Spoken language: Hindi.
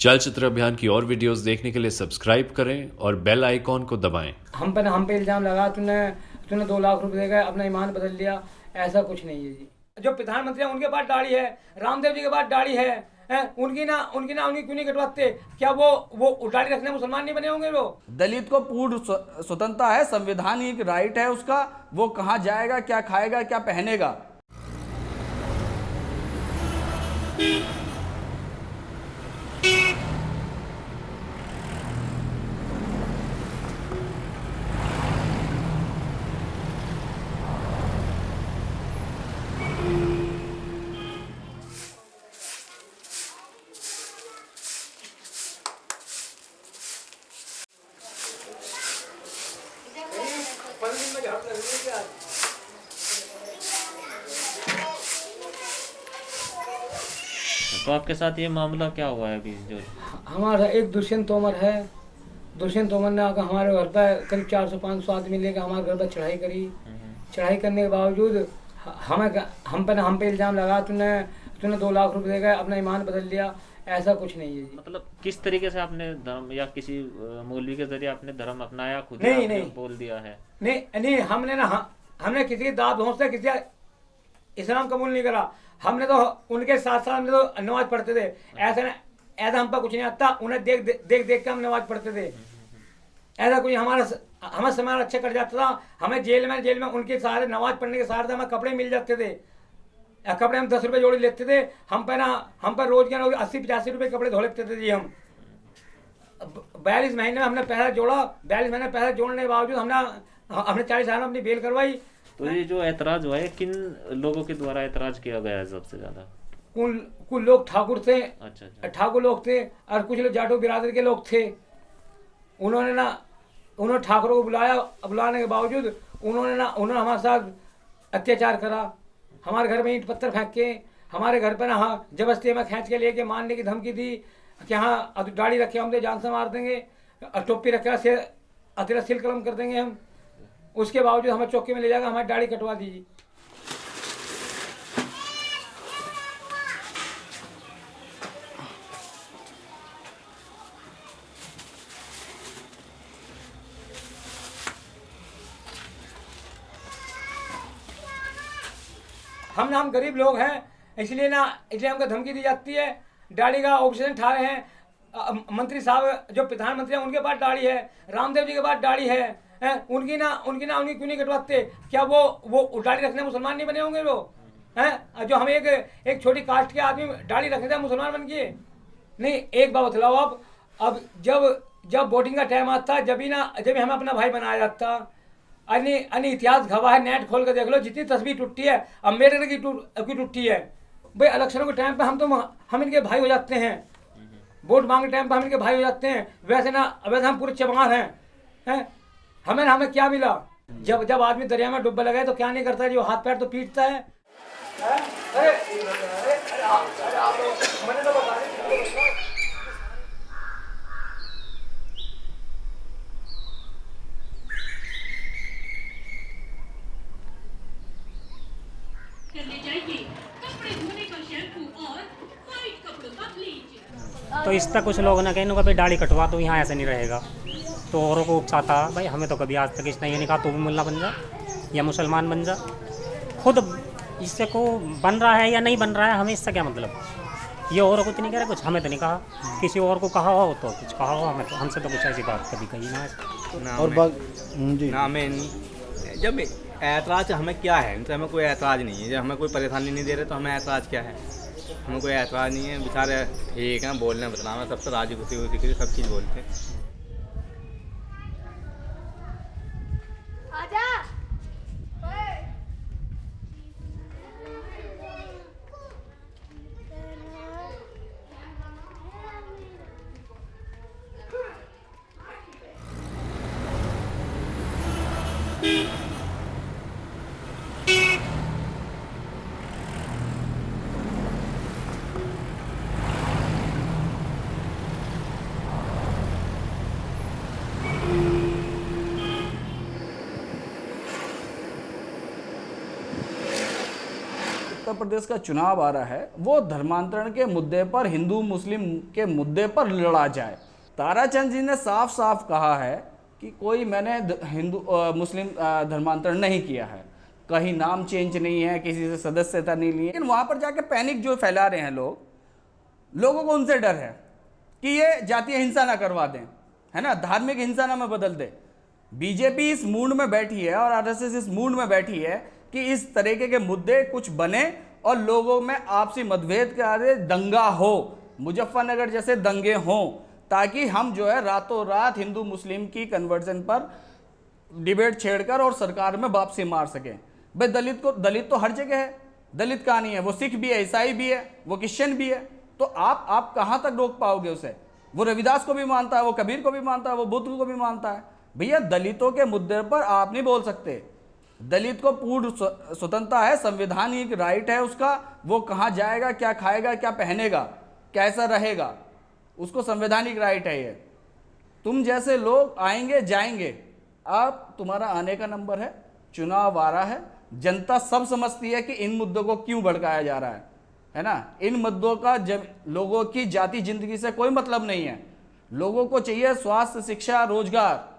चलचित्र अभियान की और वीडियोस देखने के लिए सब्सक्राइब करें और बेल आइकॉन को दबाएँ। हम पे हम पे इल्ज़ाम लगा तूने तूने दो लाख रुपए देगा अपना ईमान बदल लिया। ऐसा कुछ नहीं है जी। जो प्रधानमंत्री है उनके पास दाढ़ी है रामदेव जी के पास दाढ़ी है हैं? उनकी ना उनकी ना उनकी क्यों नहीं कटवाते? क्या वो वो दाढ़ी रखने मुसलमान नहीं बने होंगे वो? दलित को पूर्ण स्वतंत्रता है संवैधानिक राइट है उसका वो कहाँ जाएगा क्या खाएगा क्या पहनेगा? तो आपके साथ ये मामला क्या हुआ है अभी जो हमारा एक दुष्यंत तोमर है। दुष्यंत तोमर ने आकर हमारे घर पर करीब चार सौ पाँच सौ आदमी लेकर हमारे घर पर चढ़ाई करी। चढ़ाई करने के बावजूद हमें हम पे हम पे इल्ज़ाम लगा तूने तूने दो लाख रुपए देगा अपना ईमान बदल लिया। ऐसा कुछ नहीं है जी। मतलब किस तरीके से आपने धर्म या किसी मौलवी के ज़रिए आपने धर्म अपनाया खुद नहीं, नहीं। बोल दिया है? नहीं नहीं हमने ना हमने किसी दाद भोंस से किसी इस्लाम कबूल नहीं करा। हमने तो उनके साथ साथ हमने तो नमाज़ पढ़ते थे। ऐसा ऐसा हम पर कुछ नहीं आता। उन्हें देख देख देख, के हम नमाज़ पढ़ते थे। ऐसा कुछ हमारा हमें समय अच्छा कर जाता था। हमें जेल में जेल में उनके सहारे नमाज़ पढ़ने के सहारे हमें कपड़े मिल जाते थे। कपड़े हम दस रुपये जोड़ी लेते थे। हम पर ना हम पर रोज के अस्सी पचासी रुपये कपड़े धो लेते थे जी हम। बयालीस महीने में हमने पैसा जोड़ा। बयालीस महीने पैसा जोड़ने के बावजूद हमने हमने चालीस हज़ार में अपनी बेल करवाई। तो ये जो ऐतराज हुआ है किन लोगों के द्वारा ऐतराज किया गया है सबसे ज़्यादा? कुल कुल लोग ठाकुर थे अच्छा अच्छा। ठाकुर लोग थे और कुछ लोग जाटो बिरादर के लोग थे। उन्होंने ना उन्होंने ठाकुरों को बुलाया बुलाने के बावजूद उन्होंने ना उन्होंने हमारे साथ अत्याचार करा। हमारे घर में ईंट पत्थर फेंक के हमारे घर पर ना हाँ ज़बरदस्ती हमें खींच के लेके मारने की धमकी दी कि हाँ दाढ़ी रखे हम तो जान से मार देंगे और टोपी रखे से अतिरा सिल कलम कर देंगे हम। उसके बावजूद हमें चौकी में ले जाकर हमारी दाढ़ी कटवा दीजिए। हम ना, हम गरीब लोग हैं, इसलिए ना, इसलिए हमको धमकी दी जाती है। दाढ़ी का ऑप्शन ठा रहे हैं। मंत्री साहब, जो प्रधानमंत्री हैं, उनके पास दाढ़ी है। रामदेव जी के पास दाढ़ी है। हैं? उनकी ना उनकी ना उनकी क्यों नहीं कटवाते? क्या वो वो दाढ़ी रखने मुसलमान नहीं बने होंगे वो? हैं? जो हम एक एक छोटी कास्ट के आदमी दाढ़ी रखने थे मुसलमान बन गए नहीं एक बात बतलाओ अब अब जब जब वोटिंग का टाइम आता है जब ही ना जब ही हमें अपना भाई बनाया जाता अन्य अन्य इतिहास गवाह है नेट खोल कर देख लो जितनी तस्वीर टूटी है अंबेडकर की टूट की टूटी है। भाई इलेक्शनों के टाइम पे हम तो हम इनके भाई हो जाते हैं। वोट मांगने टाइम पे हम इनके भाई हो जाते हैं। वैसे ना वैसे हम पूरे चमार हैं। हैं? हमें ना हमें क्या मिला? जब जब आदमी दरिया में डुब्बा लगा है तो क्या नहीं करता है? जो हाथ पैर तो पीटता है। तो बता दिया करने चाहिए कपड़े धोने का शैम्पू और वाइट कपड़ों का ब्लीच तो इस तक कुछ लोगों ने कहा इनको भाई दाढ़ी कटवा तो यहाँ ऐसे नहीं रहेगा। तो औरों को उकसाता भाई हमें तो कभी आज तक इसने ये नहीं कहा तू भी मुल्ला बन जा या मुसलमान बन जा। खुद इससे को बन रहा है या नहीं बन रहा है हमें इससे क्या मतलब? ये औरों को तो नहीं कह रहे कुछ हमें तो नहीं कहा। किसी और को कहा हो तो कुछ कहा हो हमें तो हमसे तो कुछ ऐसी बात कभी कही ना। ऐसे। और बाग जी। ना हमें जब ऐतराज हमें क्या है? इनसे हमें कोई ऐतराज नहीं है। जब हमें कोई परेशानी नहीं दे रहे तो हमें ऐतराज क्या है? हमें कोई ऐतराज नहीं है। बेचारे ठीक है बोलने बतलाना सबसे राज़ी खुशी खुशी खुशी सब चीज़ बोलते हैं। उत्तर प्रदेश का चुनाव आ रहा है, वो धर्मांतरण के मुद्दे पर, हिंदू, मुस्लिम के मुद्दे पर लड़ा जाए। ताराचंद जी ने साफ़ साफ़ कहा है कि कोई मैंने हिंदू मुस्लिम धर्मांतरण नहीं किया है। कहीं नाम चेंज नहीं है, किसी से सदस्यता नहीं ली लेकिन वहाँ पर जाके पैनिक जो फैला रहे हैं लोग, लोगों को उनसे डर है कि ये जातीय हिंसा ना करवा दें, है ना? धार्मिक हिंसा ना में बदल दे। बीजेपी इस मूड में बैठी है और आरएसएस इस मूड में बैठी है कि इस तरीके के मुद्दे कुछ बने और लोगों में आपसी मतभेद के आधे दंगा हो। मुजफ्फरनगर जैसे दंगे हों, ताकि हम जो है रातों रात हिंदू मुस्लिम की कन्वर्जन पर डिबेट छेड़कर और सरकार में वापसी मार सकें। भाई दलित को, दलित तो हर जगह है। दलित कहाँ नहीं है? वो सिख भी है, ईसाई भी है, वो क्रिश्चियन भी है। तो आप आप कहाँ तक रोक पाओगे उसे? वो रविदास को भी मानता है, वो कबीर को भी मानता है, वो बुद्ध को भी मानता है। भैया दलितों के मुद्दे पर आप नहीं बोल सकते। दलित को पूर्ण स्वतंत्रता है संवैधानिक राइट है उसका, वो कहाँ जाएगा, क्या खाएगा, क्या पहनेगा, कैसा रहेगा, उसको संवैधानिक राइट है ये। तुम जैसे लोग आएँगे, जाएँगे आप तुम्हारा आने का नंबर है, चुनाव आ रहा है, जनता सब समझती है कि इन मुद्दों को क्यों भड़काया जा रहा है है ना? इन मुद्दों का जब, लोगों की जाति ज़िंदगी से कोई मतलब नहीं है। लोगों को चाहिए स्वास्थ्य, शिक्षा, रोज़गार